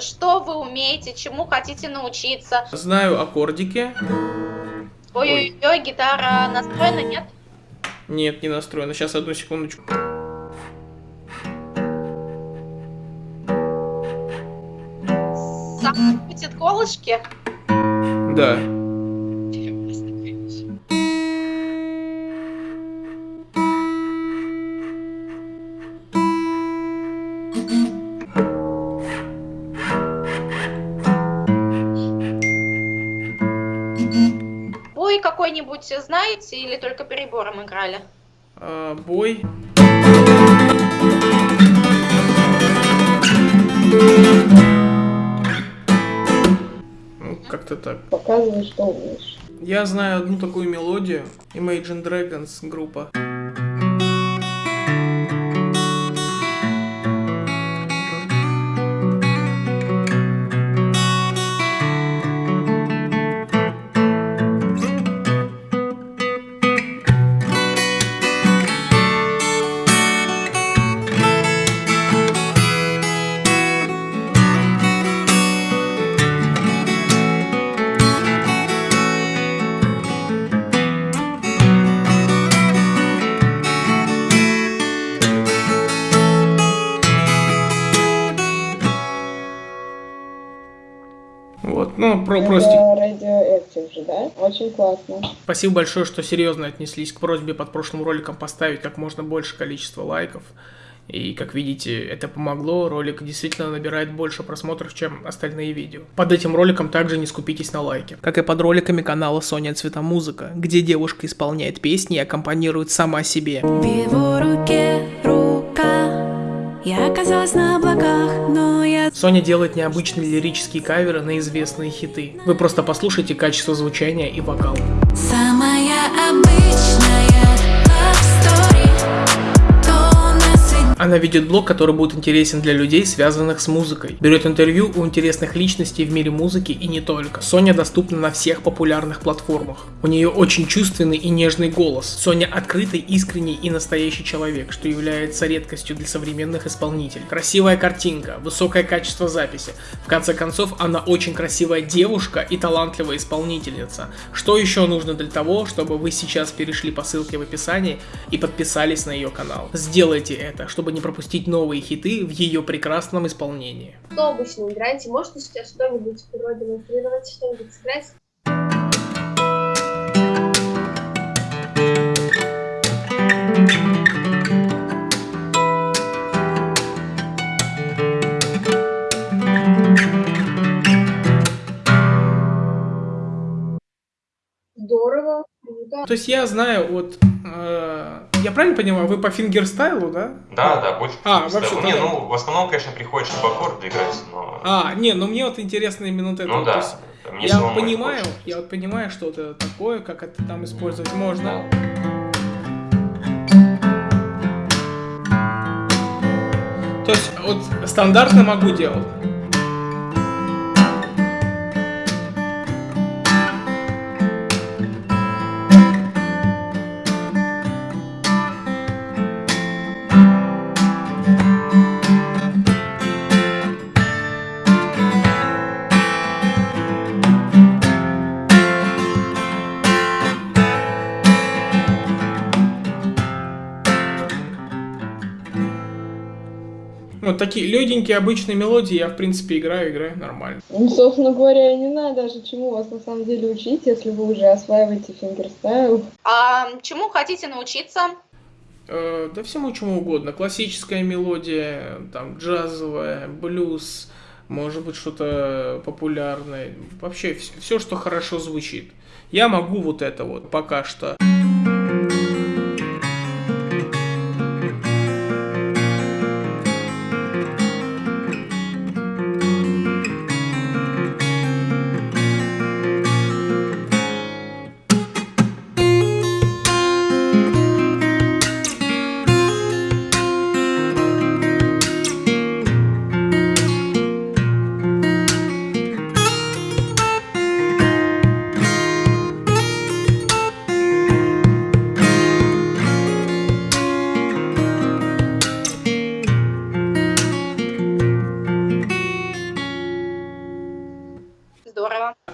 что вы умеете, чему хотите научиться? Знаю аккордики. Ой-ой-ой, гитара настроена, нет? Нет, не настроена. Сейчас одну секундочку. Сам крутит колышки? Да. Бой какой-нибудь знаете или только перебором играли? А, бой. Ну, как-то так. Показывай, что умеешь. Я знаю одну такую мелодию. Imagine Dragons группа. Ну, про Radioactive же, да? Очень классно. Спасибо большое, что серьезно отнеслись к просьбе под прошлым роликом поставить как можно больше количество лайков. И, как видите, это помогло, ролик действительно набирает больше просмотров, чем остальные видео. Под этим роликом также не скупитесь на лайки. Как и под роликами канала Соня Цветомузыка, где девушка исполняет песни и аккомпанирует сама себе. В его руке рука Я оказалась на облаках, но я Соня делает необычные лирические каверы на известные хиты. Вы просто послушайте качество звучания и вокал. самая Она ведет блог, который будет интересен для людей, связанных с музыкой. Берет интервью у интересных личностей в мире музыки и не только. Соня доступна на всех популярных платформах. У нее очень чувственный и нежный голос. Соня открытый, искренний и настоящий человек, что является редкостью для современных исполнителей. Красивая картинка, высокое качество записи. В конце концов, она очень красивая девушка и талантливая исполнительница. Что еще нужно для того, чтобы вы сейчас перешли по ссылке в описании и подписались на ее канал? Сделайте это, чтобы не пропустить новые хиты в ее прекрасном исполнении. Что обычно играете? Можете сейчас что-нибудь продемонстрировать, что-нибудь сыграть? Здорово, круто. То есть я знаю вот... я правильно понимаю, вы по фингерстайлу, да? Да, да, больше. А, просто- вообще Не, ну, в основном, конечно, приходится в аккорды играть, но... А, не, ну мне вот интересно именно вот это. ну вот, да, есть мне я понимаю, хочется. я вот понимаю, что это такое, как это там использовать можно. То есть вот стандартно могу делать. Вот такие легенькие обычные мелодии я в принципе играю, играю нормально. Ну, собственно говоря, и не надо даже чему вас на самом деле учить, если вы уже осваиваете фингерстайл. А чему хотите научиться? Э, да всему чему угодно. Классическая мелодия, там джазовая, блюз, может быть что-то популярное. Вообще все, что хорошо звучит. Я могу вот это вот пока что.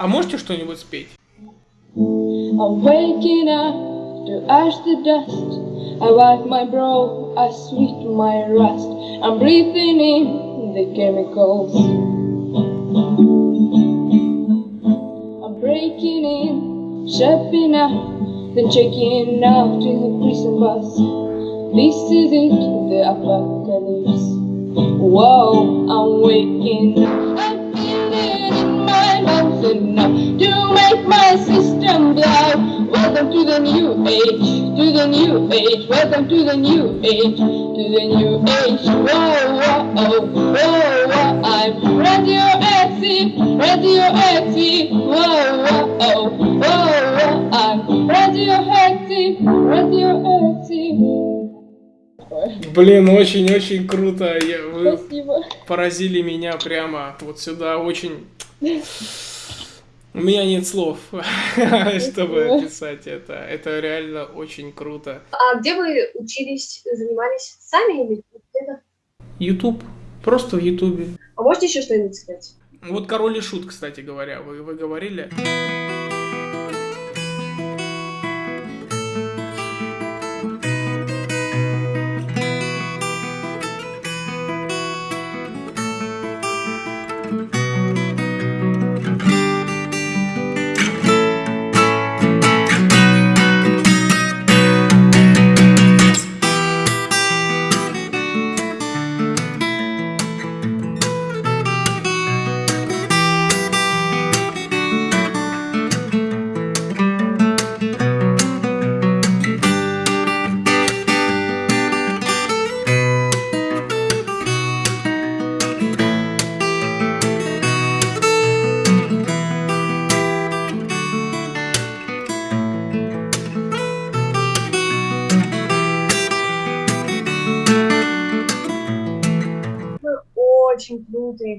А можете что-нибудь спеть? I'm waking up to ash the dust. I wipe my brow, I sweep my rust. I'm breathing in the chemicals. I'm breaking in, shopping up, then checking out in the prison bus. This is it, the apocalypse. Whoa, I'm waking up. Welcome to the new age, to the new age. Welcome to the new age, to the new age. Whoa, whoa, oh, whoa, whoa. I'm radioactive, radioactive. Whoa, whoa, oh, whoa, whoa. I'm radioactive, radioactive. Блин, очень-очень круто. Я- вы Спасибо. поразили меня прямо вот сюда. Очень... У меня нет слов, чтобы описать это. Это реально очень круто. А где вы учились, занимались сами или где-то? YouTube. Просто в Ютубе. А можете еще что-нибудь сказать? Вот король и шут, кстати говоря, вы, вы говорили.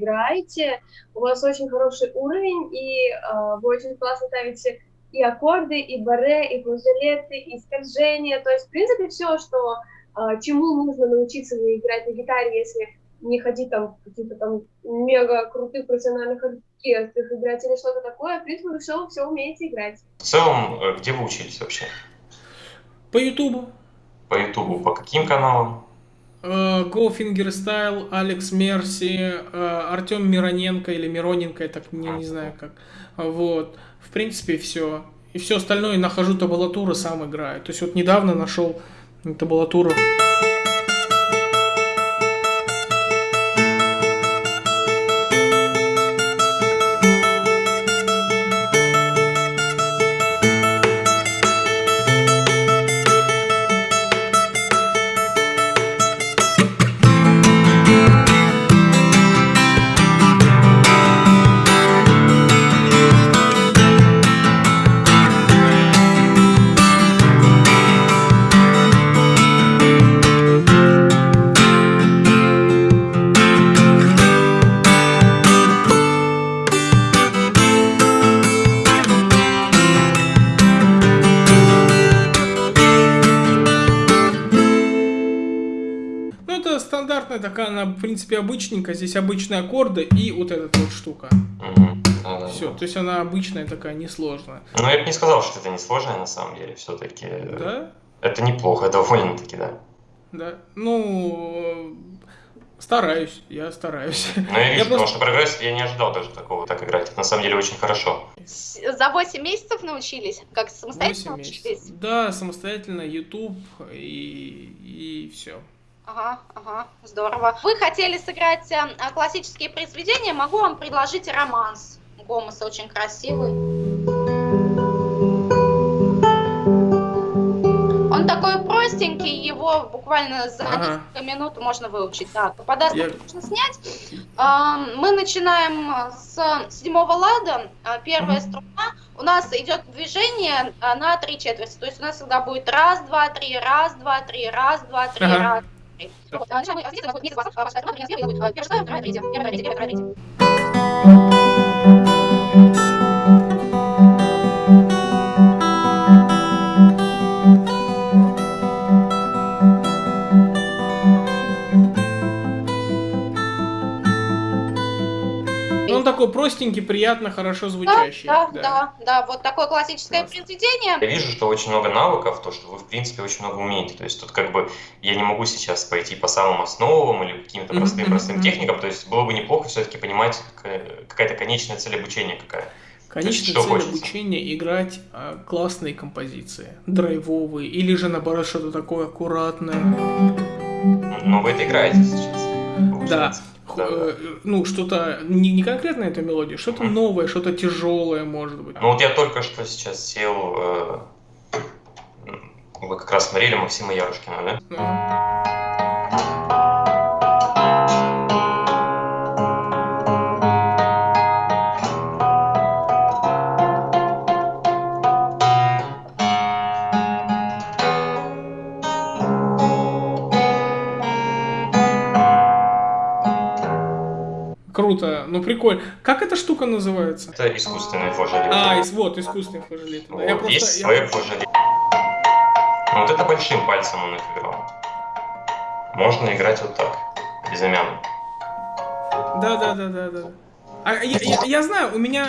Играете, у вас очень хороший уровень, и э, вы очень классно ставите и аккорды, и баре, и флажолеты, и скольжения. То есть, в принципе, все, что э, чему нужно научиться играть на гитаре, если не ходить там в каких-то там мега крутых профессиональных оркестрах, играть или что-то такое, в принципе, вы все, все умеете играть. В целом, э, где вы учились вообще? По Ютубу. По Ютубу, по каким каналам? Go Fingerstyle, Алекс Мерси, Артем Мироненко или Мироненко, я так не, не знаю как. Вот. В принципе, все. И все остальное нахожу табулатуры, сам играю. То есть вот недавно нашел табулатуру. Принципе, обычненькая. Здесь обычные аккорды и вот эта вот штука. Да-да-да. Все, то есть она обычная такая, несложная. Но я бы не сказал, что это не сложное на самом деле. Все-таки Да? это неплохо, довольно-таки, да. Да. Ну, стараюсь, я стараюсь. Но я вижу, Я потому просто- что прогресс я не ожидал даже такого так играть. Это на самом деле очень хорошо. За 8 месяцев научились? Как 8 самостоятельно научились? Да, самостоятельно, YouTube и, и все. Ага, ага, здорово. Вы хотели сыграть э, а, классические произведения, могу вам предложить романс. Гомес очень красивый. Он такой простенький, его буквально за Ага. несколько минут можно выучить. Так, подастку Я- можно снять. А, Мы начинаем с седьмого лада. А, Первая струна. У нас идет движение на три четверти. То есть у нас всегда будет раз, два, три, раз, два, три, раз, два, три, Ага. раз, Вот, начинаем мы здесь, у нас будет месяц, а, ваша струна, например, будет, а, первая, вторая, вторая, третья, первая, вторая, третья, первая, вторая, третья. Такой простенький, приятно, хорошо звучащий. Да, да, да, да, вот такое классическое Классно. произведение. Я вижу, что очень много навыков, то, что вы, в принципе, очень много умеете. То есть тут как бы я не могу сейчас пойти по самым основам или каким-то Мгм, простым-простым мгм, техникам. То есть было бы неплохо все-таки понимать, какая- какая-то конечная цель обучения какая. Конечная цель хочется? обучения играть а, классные композиции, драйвовые, или же наоборот что-то такое аккуратное. Но вы это играете сейчас. получается. Х- Да, да. э, Ну, что-то не, не конкретно эту мелодию, что-то Мгм. новое, что-то тяжелое, может быть. Ну вот я только что сейчас сел, э, вы как раз смотрели Максима Ярушкина, да? Ну, ну прикольно. Как эта штука называется? Это искусственный флажолет. А, ис- вот, искусственный флажолет. Да, я Вот, просто- есть я- свой флажолет. Ну, вот это большим пальцем он их играл. Можно играть вот так, безымянно. Да, да, да, да, да. А я, я- я знаю, у меня.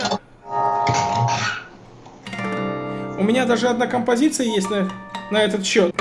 У меня даже одна композиция есть на, на этот счет.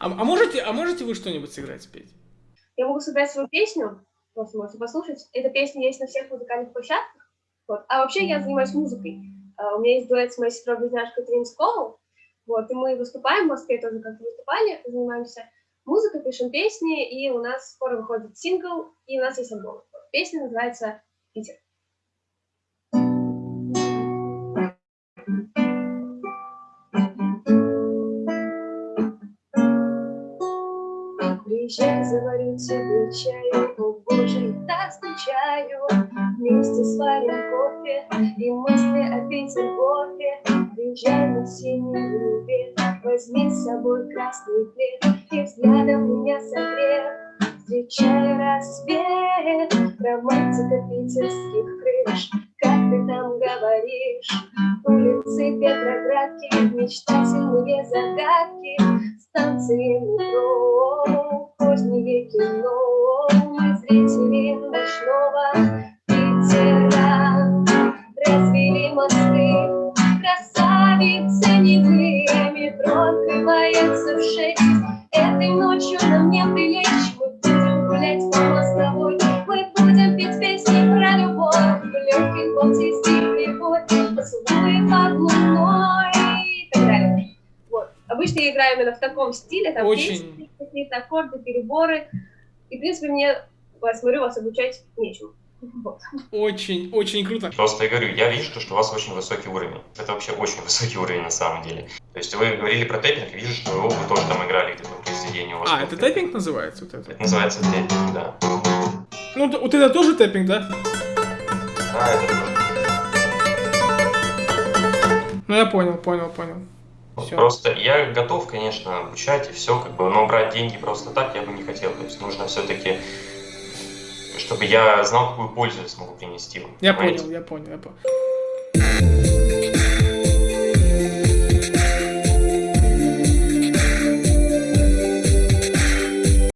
А, а можете, а можете вы что-нибудь сыграть, спеть? Я могу сыграть свою песню, просто можете послушать. Эта песня есть на всех музыкальных площадках. Вот. А вообще я занимаюсь музыкой. А, У меня есть дуэт с моей сестрой-близняшкой Тринсковой. Вот, и мы выступаем в Москве тоже как выступали, занимаемся музыкой, пишем песни, и у нас скоро выходит сингл, и у нас есть альбом. Песня называется «Питер». Приезжай, заварю тебе чаю, о боже, скучаю. Вместе сварим кофе и мысли о Петергофе. Приезжай на синий велосипед, возьми с собой красный плед и взглядом меня согрев. Встречай рассвет, романтика питерских крыш, как ты там говоришь. Улицы Петроградки, мечтательные загадки, станции легких волне стихли бой, поцелуи под луной и так далее. Вот. Обычно я играю именно в таком стиле, там Очень. песни, какие-то аккорды, переборы. И, в принципе, мне, я смотрю, вас обучать нечему. Вот. Очень, очень круто. Просто я говорю, я вижу, что у вас очень высокий уровень. Это вообще очень высокий уровень на самом деле. То есть вы говорили про тэппинг, вижу, что вы тоже там играли где-то в произведении. У вас А, это тэппинг. называется? Вот это? Это называется тэппинг, да. Ну, вот это тоже тэппинг, да? Ну, я понял, понял, понял. Всё. Просто я готов, конечно, обучать и все, как бы, но брать деньги просто так я бы не хотел. То есть нужно все-таки, чтобы я знал, какую пользу я смогу принести. Я понял, я понял, я понял.